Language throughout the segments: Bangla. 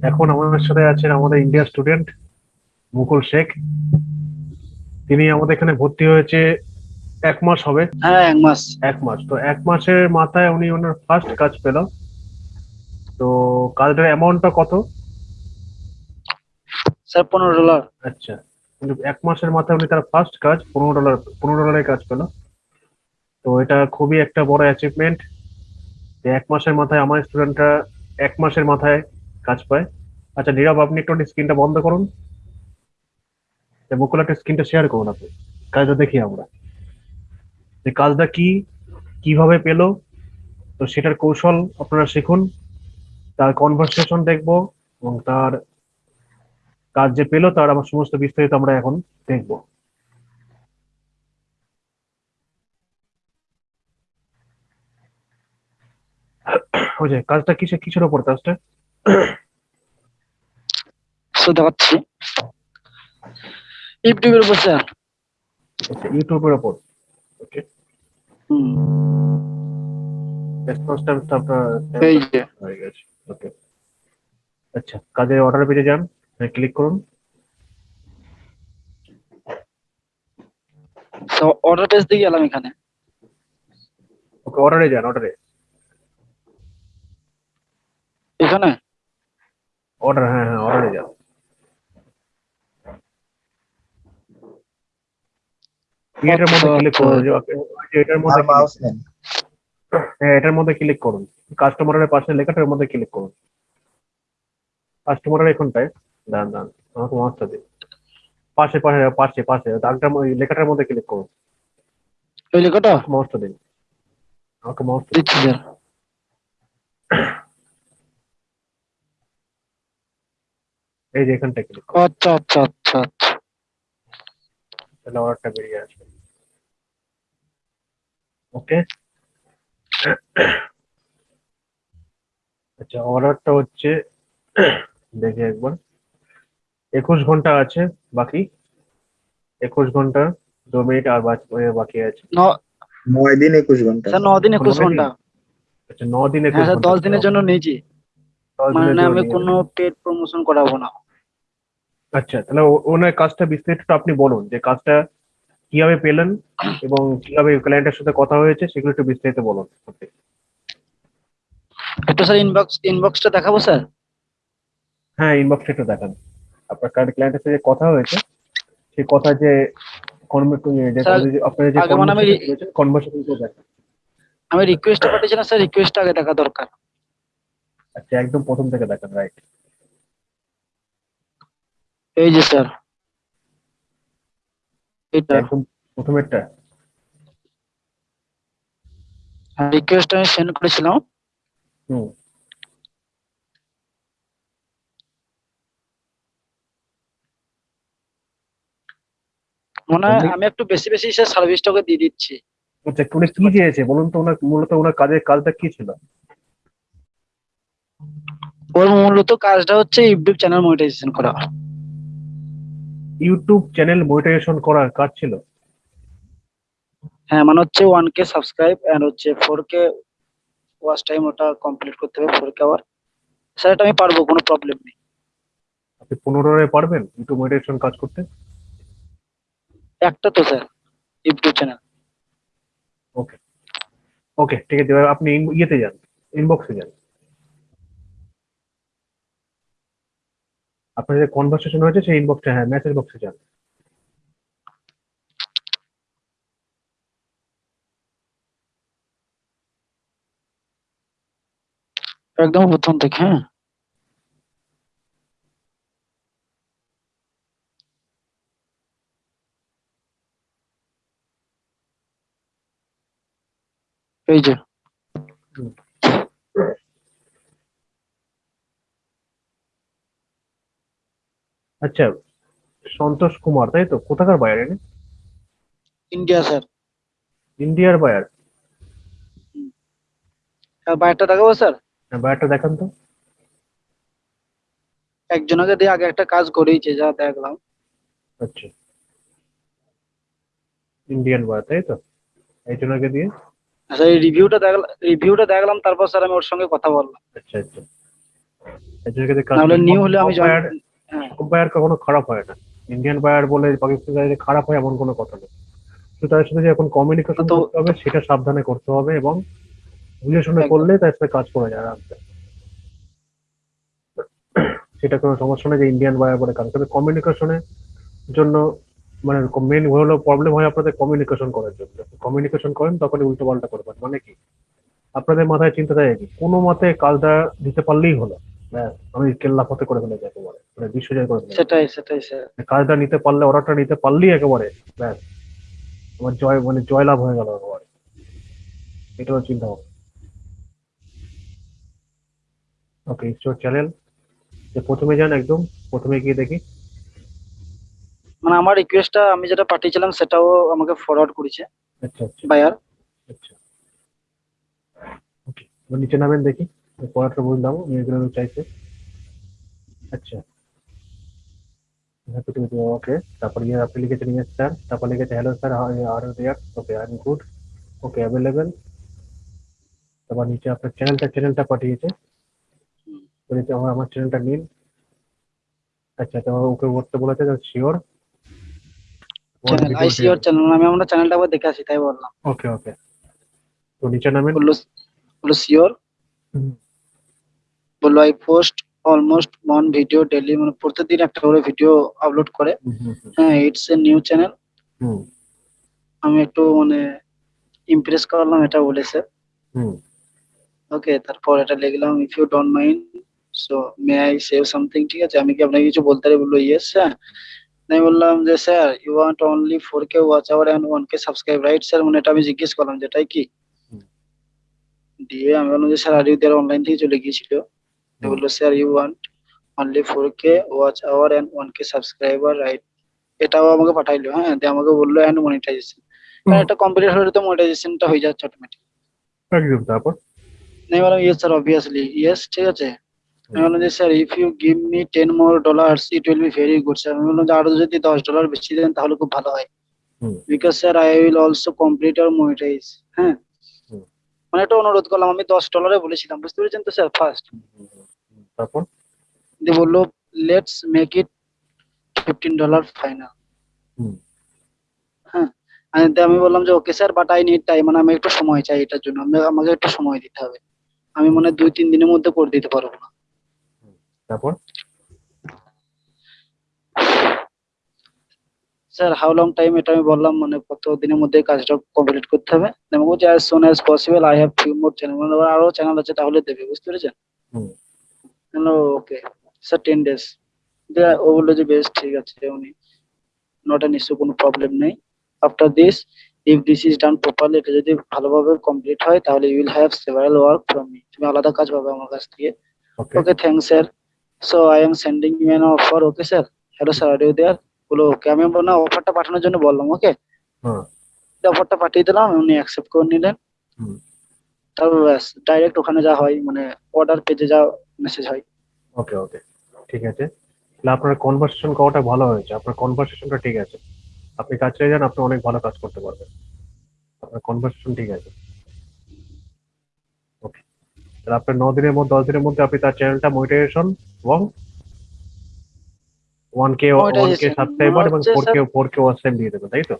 এখন আমাদের সাথে আছেন আমাদের ইন্ডিয়া স্টুডেন্ট মুকুল শেখ। তিনি আমাদের এখানে ভর্তি হয়েছে এক মাস হবে। হ্যাঁ এক মাস। এক মাস। তো এক মাসের মাথায় উনি ওনার ফার্স্ট কাজ পেল। তো কাজটার অ্যামাউন্টটা কত? স্যার পনেরো ডলার। আচ্ছা। কিন্তু এক মাসের মাথায় উনি তার ফার্স্ট কাজ পনেরো ডলার পনেরো ডলারের কাজ পেল। তো এটা খুবই একটা বড় অ্যাচিভমেন্ট যে এক মাসের মাথায় আমার স্টুডেন্টরা এক মাসের মাথায় কাজ পায়। আচ্ছা নীরব, আপনি একটু স্ক্রিনটা বন্ধ করুন। মুকুল একটা স্ক্রিনটা শেয়ার করুন আপনি। কাজটা দেখি আমরা। যে কাজটা কি, কীভাবে পেল, তো সেটার কৌশল আপনারা শিখুন। তার কনভারসেশন দেখব এবং তার কাজ যে পেল, তার আমার সমস্ত বিস্তারিত আমরা এখন দেখব। ওই যে কাজটা কিসে কিসের ওপর কাজটা? সো দেখাচ্ছি ইউটিউবের উপর স্যার আচ্ছা ইউটিউবের ওপর ওকে আপনার এই যে। হয়ে গেছে। ওকে আচ্ছা কাজের অর্ডার পেজে যান ক্লিক করুন। অর্ডার পেজ দিয়ে গেলাম এখানে। ওকে অর্ডারে যান অর্ডারে এখানে? অর্ডার হ্যাঁ হ্যাঁ অর্ডারে যান এটার মধ্যে ক্লিক করুন এটার মধ্যে মাউস নেন হ্যাঁ এটার মধ্যে ক্লিক করুন। কাস্টমারের পাশে লেখাটার মধ্যে ক্লিক করুন। কাস্টমারের এখানটায় দাঁড়ান দাঁড়ান আমাকে মাউসটা দিন। পাশে পাশে পাশে পাশে দাগটার লেখাটার মধ্যে ক্লিক করুন। ওই লেখাটা? মাউসটা দিন। আমাকে মাউসটা দিন। দিচ্ছি এই যে এখানটায় ক্লিক আচ্ছা আচ্ছা আচ্ছা আচ্ছা। তাহলে অর্ডারটা বেরিয়ে আসবে। ওকে? আচ্ছা অর্ডারটা হচ্ছে দেখি একবার। একুশ ঘণ্টা আছে বাকি? একুশ ঘণ্টা দু মিনিট আর বাকি বাকি আছে। ন নয় দিন একুশ ঘণ্টা। স্যার দিন একুশ ঘণ্টা। আচ্ছা ন দিন একুশ হ্যাঁ ঘণ্টা। দশ দিনের জন্য নিয়েছি। দশ মানে দিনের জন্য আমি কোনো পেড প্রমোশন করাবো না। আচ্ছা তাহলে ওনার কাজটা বিস্তারিত আপনি বলুন যে কাজটা কীভাবে পেলেন এবং কীভাবে ক্লায়েন্টের সাথে কথা হয়েছে সেগুলো একটু বিস্তারিত বলুন। একটু স্যার ইনবক্স ইনবক্সটা দেখাবো স্যার হ্যাঁ ইনবক্সটা একটু দেখান। আপনার ক্লায়েন্টের সাথে কথা হয়েছে সেই কথা যে আপনার যে কনভার্সেশন আমি রিকোয়েস্ট পাঠিয়েছিলাম স্যার রিকোয়েস্ট আগে দেখা দরকার। আচ্ছা একদম প্রথম থেকে দেখান রাইট এই যে স্যার। এটা। একদম প্রথমেরটা। রিকোয়েস্ট আমি সেন্ড করেছিলাম। হুম। মনে হয় আমি- একটু বেশি বেশি স্যার সার্ভিসটাকে দিয়ে দিচ্ছি। আচ্ছা উনি কি চেয়েছে বলুন তো ওনার মূলত ওনার কাজের কাজটা কি ছিল? ওর মূলত কাজটা হচ্ছে ইউটিউব চ্যানেল মনিটাইজেশন করা। ইউটিউব চ্যানেল মনিটাইজেশন করার কাজ ছিল? হ্যাঁ মানে হচ্ছে ওয়ান কে সাবস্ক্রাইব এন্ড হচ্ছে ফোর কে ওয়াচ টাইম ওটা কমপ্লিট করতে হবে ফোর কে আওয়ার স্যার এটা আমি পারব কোনো প্রবলেম নেই। আপনি পুনরায় পারবেন ইউটিউব মনিটাইজেশন কাজ করতে? একটা তো sir YouTube channel okay okay ঠিক আছে আপনি ইয়েতে যান ইনবক্সে যান। আপনার যে কনভারসেশন হয়েছে সেই ইনবক্সে হ্যাঁ মেসেজ বক্সে যান। একদম প্রথম থেকে হ্যাঁ। এই যে। আচ্ছা সন্তোষ কুমার তাই তো? কোথাকার বায়ার এনে? ইন্ডিয়া স্যার ইন্ডিয়ার বায়ার বায়ারটা দেখাবো স্যার হ্যাঁ বায়ারটা দেখান তো। একজনকে দিয়ে আগে একটা কাজ করেইছে যা দেখলাম। আচ্ছা। ইন্ডিয়ান বায়ার তাই তো? একজনকে দিয়ে? আচ্ছা এই রিভিউটা দেখলাম রিভিউটা দেখলাম তারপর স্যার আমি ওর সঙ্গে কথা বললাম। আচ্ছা আচ্ছা। এজেন্টকে কাজ নিউ হলে আমি বায়ার কখনো খারাপ হয় না। ইন্ডিয়ান বায়ার বলে পাকিস্তানি খারাপ হয় এমন কোনো কথা নেই। তো তাদের সাথে যে এখন কমিউনিকেশন করতে হবে সেটা সাবধানে করতে হবে এবং বুঝে শুনে করলে তার সাথে কাজ করা যায় আরামসে। সেটা কোনো সমস্যা নেই যে ইন্ডিয়ান বায়ার বলে কাজ তবে কমিউনিকেশনের জন্য মানে মেন হলো প্রবলেম হয় আপনাদের কমিউনিকেশন করার জন্য। কমিউনিকেশন করেন তখনই উল্টো পাল্টা করবেন মানে কি? আপনাদের মাথায় চিন্তা থাকে কি? কোনো মতে কাজটা দিতে পারলেই হলো। আমি কেল্লা করে ফেলে যাকে বলে মানে বিশ্বজয় করে ফেলে সেটাই সেটাই স্যার কাজটা নিতে পারলে অর্ডারটা নিতে পারলেই একেবারে ব্যাস। আমার জয় মানে জয়লাভ হয়ে গেল একেবারে। এটাও চিন্তা হবে ওকে ঈশ্বর চ্যানেল যে প্রথমে যান একদম প্রথমে গিয়ে দেখি। মানে আমার রিকোয়েস্টটা আমি যেটা পাঠিয়েছিলাম সেটাও আমাকে ফরওয়ার্ড করেছে। আচ্ছা আচ্ছা। বায়ার আচ্ছা। ওকে নিচে নামেন দেখি। পড়াটা বুঝলাম এগুলো চাইছে। আচ্ছা। ওকে। তারপর ইয়ে আপনি লিখেছেন ইয়েস স্যার। তারপর লিখেছে hello sir are there okay I am good okay available তারপর নিচে আপনার চ্যানেলটা চ্যানেলটা পাঠিয়েছে। বলেছে আমার আমার চ্যানেলটা নিন। আচ্ছা তো ওকে করতে বলেছে শিওর চ্যানেল আইসিওর চ্যানেল আমি আমরা চ্যানেলটা আবার দেখে আসি তাই বললাম। ওকে ওকে তো নিচে নামেন। বলল বলল শিওর হুম। বলল I post almost one video daily মানে প্রতিদিন একটা করে ভিডিও আপলোড করে। হ্যাঁ ইটস এ নিউ চ্যানেল হুম। আমি একটু মানে ইমপ্রেস করলাম এটা বলেছে। হুম। ওকে তারপর এটা লিখলাম if you don't mind so may I save something ঠিক আছে আমি কি আপনাকে কিছু বলতে পারি? বলল ইয়েস স্যার আমি বললাম যে sir you want only four K watch hour and one K subscribe right sir মানে এটা আমি জিজ্ঞেস করলাম যেটাই কি? দিয়ে আমি বললাম যে স্যার আর ইউ অনলাইন থেকে চলে গিয়েছিল? Sir you want only four K watch hour and one K subscriber right এটাও আমাকে পাঠাইলো হ্যাঁ? দিয়ে আমাকে বলল অ্যান্ড মনিটাইজেশন। এটা কমপ্লিট হলে তো মনিটাইজেশনটা হয়ে যাচ্ছে অটোমেটিক একদম তারপর? আমি বললাম ইয়েস স্যার অবভিয়াসলি ইয়েস ঠিক আছে। আমি বললাম যে sir if you give me ten more dollars it will be very good sir আমি বললাম যে আরও যদি দশ ডলার বেশি দেন তাহলে খুব ভালো হয়। Because sir I will also complete R monetize হ্যাঁ? মানে একটা অনুরোধ করলাম আমি দশ ডলারে বলেছিলাম বুঝতে পেরেছেন তো স্যার ফার্স্ট তারপর? দিয়ে বলল let's make it fifteen dollar final hmm. হ্যাঁ আমি বললাম যে okay sir but I need time মানে আমি একটু সময় চাই এটার জন্য। আমি- আমাকে একটু সময় দিতে হবে। আমি মনে দুই তিন দিনের মধ্যে করে দিতে পারব না। তারপর? স্যার হাউ লং টাইম এটা আমি বললাম মানে কত দিনের মধ্যে কাজটা কমপ্লিট করতে হবে? আমি বলছি as soon as possible I have few more channel মানে আরও চ্যানেল আছে তাহলে দেবে বুঝতে পেরেছেন? Hmm. Okay sir ten days ও বলল যে বেশ ঠিক আছে উনি নট অ্যান ইস্যু কোনো প্রবলেম নেই। After this if this is done properly এটা যদি ভালোভাবে কমপ্লিট হয় তাহলে you will have several work from me তুমি আলাদা কাজ পাবে আমার কাছ থেকে। Okay thank sir so I am sending you an offer okay sir hello sir are you there বলো ওকে আমি বললাম অফারটা পাঠানোর জন্য বললাম ওকে অফারটা পাঠিয়ে দিলাম উনি অ্যাকসেপ্ট করে নিলেন। ব্যাস ডাইরেক্ট ওখানে যা হয় মানে অর্ডার পেজে যা মেসেজ হয়। ওকে ওকে ঠিক আছে। তাহলে আপনার কনভারসেশন করাটা ভালো হয়েছে। আপনার কনভারসেশনটা ঠিক আছে। আপনি কাজ চাই যান আপনি অনেক ভালো কাজ করতে পারবেন। আপনার কনভারসেশন ঠিক আছে। ওকে তাহলে আপনার ন দিনের মধ্যে দশ দিনের মধ্যে আপনি তার চ্যানেলটা মনিটাইজেশন এবং one K one K subscriber এবং four K four K watch time দিয়ে দেবেন তাই তো?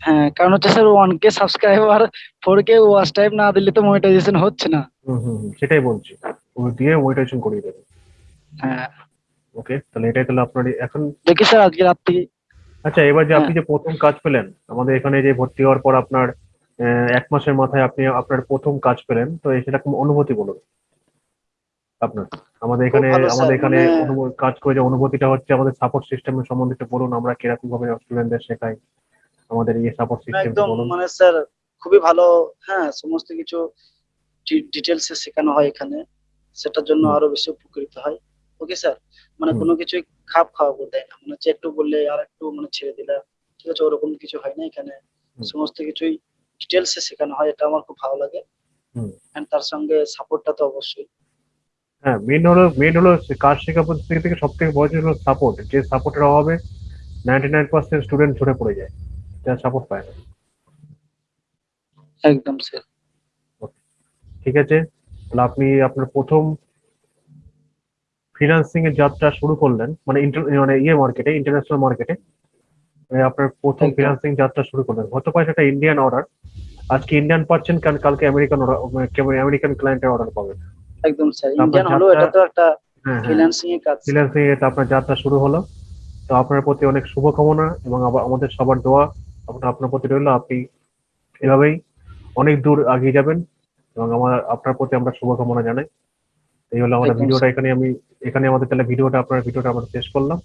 হ্যাঁ কারণ হচ্ছে sir one K subscriber four K watch time না দিলে তো মনিটাইজেশন হচ্ছে না। হুম হুম হুম, সেটাই বলছি। ও দিয়ে মনিটাইজেশন করিয়ে দেবে। হ্যাঁ। ওকে তাহলে এটাই তাহলে আপনার এখন দেখি স্যার আজকে রাত্রি আচ্ছা এবার যে আপনি হ্যাঁ। যে প্রথম কাজ পেলেন আমাদের এখানে যে ভর্তি হওয়ার পর আপনার আহ, এক মাসের মাথায় আপনি আপনার প্রথম কাজ পেলেন তো এই সেরকম অনুভূতি বলুন। আপনার আমাদের এখানে আমাদের এখানে মানে- কাজ করে যে অনুভূতিটা হচ্ছে আমাদের সাপোর্ট সিস্টেমের সম্বন্ধে একটু বলুন আমরা কীরকম ভাবে স্টুডেন্টদের শেখাই। আমাদের এই সাপোর্ট সিস্টেম একদম মানে স্যার খুবই ভালো হ্যাঁ সমস্ত কিছু ডিটেলস এ শেখানো হয় এখানে। সেটার জন্য আরও বেশি উপকৃত হয়। Okay sir? মানে কোনো কিছু খাপ খাওয়া করে দেয় না। মানে হচ্ছে একটু বললে আর একটু মানে ছেড়ে দিলে। ঠিক আছে ওরকম কিছু হয় না এখানে। সমস্ত কিছুই ডিটেলস এ শেখানো হয়। এটা আমার খুব ভালো লাগে। হুম। এন্ড তার সঙ্গে সাপোর্টটা তো অবশ্যই। হ্যাঁ মেন হলো মেন হলো কাজ শেখা পদ্ধতি থেকে সব থেকে বড় হলো সাপোর্ট যে সাপোর্টের অভাবে নাইনটি নাইন পার্সেন্ট স্টুডেন্ট ঝরে পড়ে যায়। যারা সাপোর্ট পায় না। একদম স্যার ঠিক আছে? তাহলে আপনি আপনার প্রথম ফ্রিল্যান্সিং এর যাত্রা শুরু করলেন মানে মানে ইয়ে মার্কেটে ইন্টারন্যাশনাল মার্কেটে আপনার প্রথম। ফ্রিল্যান্সিং যাত্রা শুরু করলেন। হতে পারে সেটা ইন্ডিয়ান অর্ডার আজকে ইন্ডিয়ান পাচ্ছেন কারণ কালকে আমেরিকান অর্ডার আমেরিকান ক্লায়েন্টের অর্ডার পাবেন। একদম স্যার ইন্ডিয়ান হলো এটা তো একটা হ্যাঁ হ্যাঁ। ফ্রিল্যান্সিং এর কাজ। ফ্রিল্যান্সিং এ আপনার যাত্রা শুরু হলো। তো আপনার প্রতি অনেক শুভকামনা এবং আমাদের সবার দোয়া আপনার আপনার প্রতি রইল আপনি এভাবেই অনেক দূর আগিয়ে যাবেন এবং আমার আপনার প্রতি আমরা শুভকামনা জানাই। এই হলো আমাদের ভিডিওটা এখানে আমি এখানে আমাদের তাহলে ভিডিওটা আপনার ভিডিওটা আমরা শেষ করলাম।